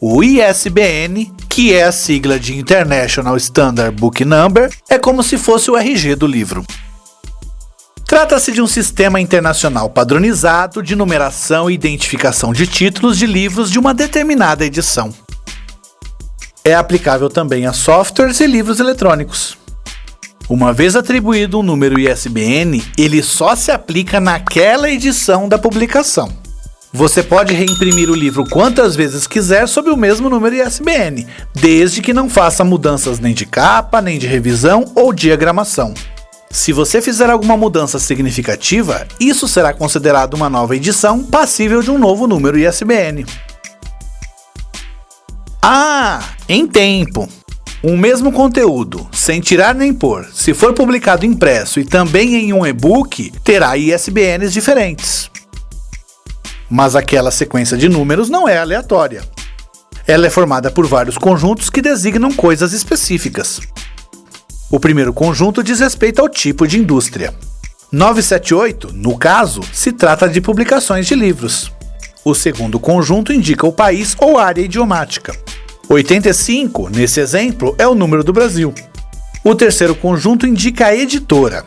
O ISBN, que é a sigla de International Standard Book Number, é como se fosse o RG do livro. Trata-se de um sistema internacional padronizado de numeração e identificação de títulos de livros de uma determinada edição. É aplicável também a softwares e livros eletrônicos. Uma vez atribuído um número ISBN, ele só se aplica naquela edição da publicação. Você pode reimprimir o livro quantas vezes quiser sob o mesmo número ISBN, desde que não faça mudanças nem de capa, nem de revisão ou diagramação. Se você fizer alguma mudança significativa, isso será considerado uma nova edição passível de um novo número ISBN. Ah, em tempo. Um mesmo conteúdo, sem tirar nem pôr, se for publicado impresso e também em um e-book, terá ISBNs diferentes. Mas aquela sequência de números não é aleatória. Ela é formada por vários conjuntos que designam coisas específicas. O primeiro conjunto diz respeito ao tipo de indústria. 978, no caso, se trata de publicações de livros. O segundo conjunto indica o país ou área idiomática. 85, nesse exemplo, é o número do Brasil. O terceiro conjunto indica a editora.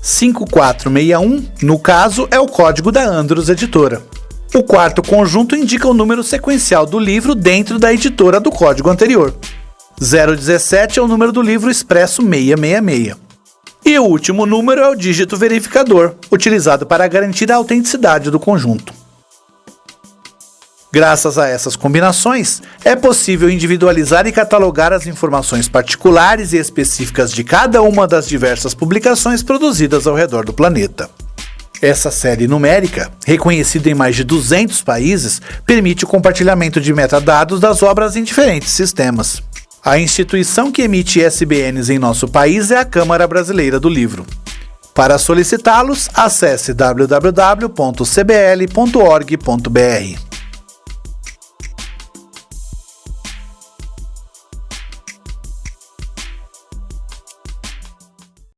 5461, no caso, é o código da Andros Editora. O quarto conjunto indica o número sequencial do livro dentro da editora do código anterior. 017 é o número do livro expresso 666. E o último número é o dígito verificador, utilizado para garantir a autenticidade do conjunto. Graças a essas combinações, é possível individualizar e catalogar as informações particulares e específicas de cada uma das diversas publicações produzidas ao redor do planeta. Essa série numérica, reconhecida em mais de 200 países, permite o compartilhamento de metadados das obras em diferentes sistemas. A instituição que emite ISBNs em nosso país é a Câmara Brasileira do Livro. Para solicitá-los, acesse www.cbl.org.br.